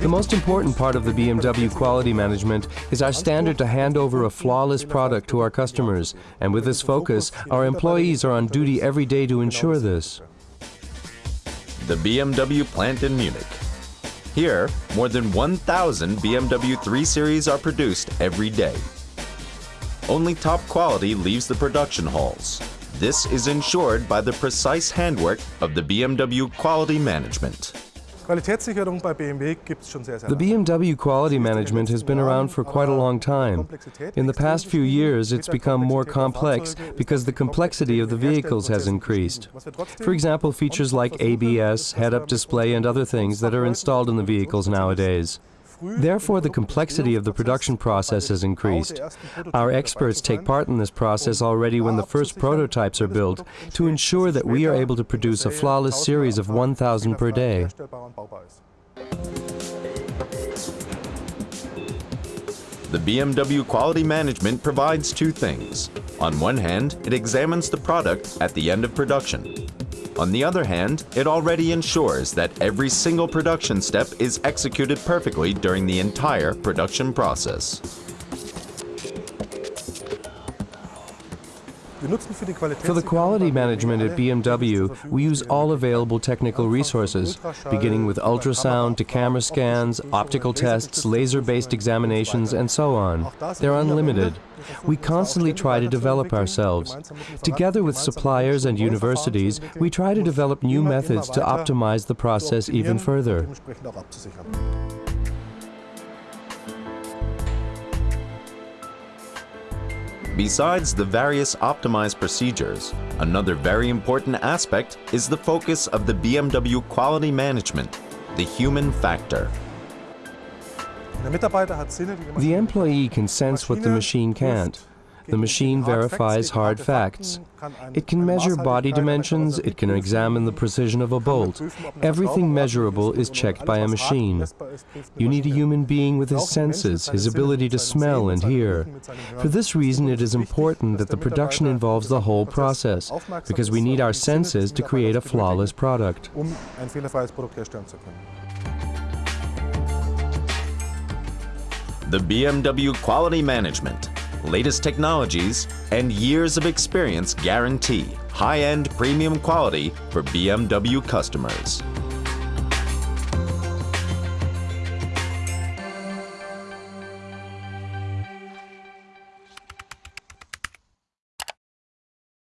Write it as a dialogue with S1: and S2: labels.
S1: The most important part of the BMW quality management is our standard to hand over a flawless product to our customers. And with this focus, our employees are on duty every day to ensure this.
S2: The BMW plant in Munich. Here, more than 1,000 BMW 3 Series are produced every day. Only top quality leaves the production halls. This is ensured by the precise handwork of the BMW quality management.
S3: Qualitätssicherung bei BMW gibt es schon sehr, sehr
S1: The. BMW quality management has been around for quite a long time. In the past few years, it's become more complex because the complexity of the vehicles has increased. For example, features like ABS, head-up display, and other things that are installed in the vehicles nowadays. Therefore, the complexity of the production process has increased. Our experts take part in this process already when the first prototypes are built to ensure that we are able to produce a flawless series of 1,000 per day.
S2: The BMW quality management provides two things. On one hand, it examines the product at the end of production. On the other hand, it already ensures that every single production step is executed perfectly during the entire production process.
S1: For the quality management at BMW, we use all available technical resources, beginning with ultrasound to camera scans, optical tests, laser-based examinations, and so on. They're unlimited. We constantly try to develop ourselves. Together with suppliers and universities, we try to develop new methods to optimize the process even further.
S2: Besides the various optimized procedures, another very important aspect is the focus of the BMW quality management, the human factor.
S1: The employee can sense what the machine can't. The machine verifies hard facts. It can measure body dimensions, it can examine the precision of a bolt. Everything measurable is checked by a machine. You need a human being with his senses, his ability to smell and hear. For this reason, it is important that the production involves the whole process, because we need our senses to create a flawless product.
S2: The BMW quality management, latest technologies, and years of experience guarantee high-end premium quality for BMW customers.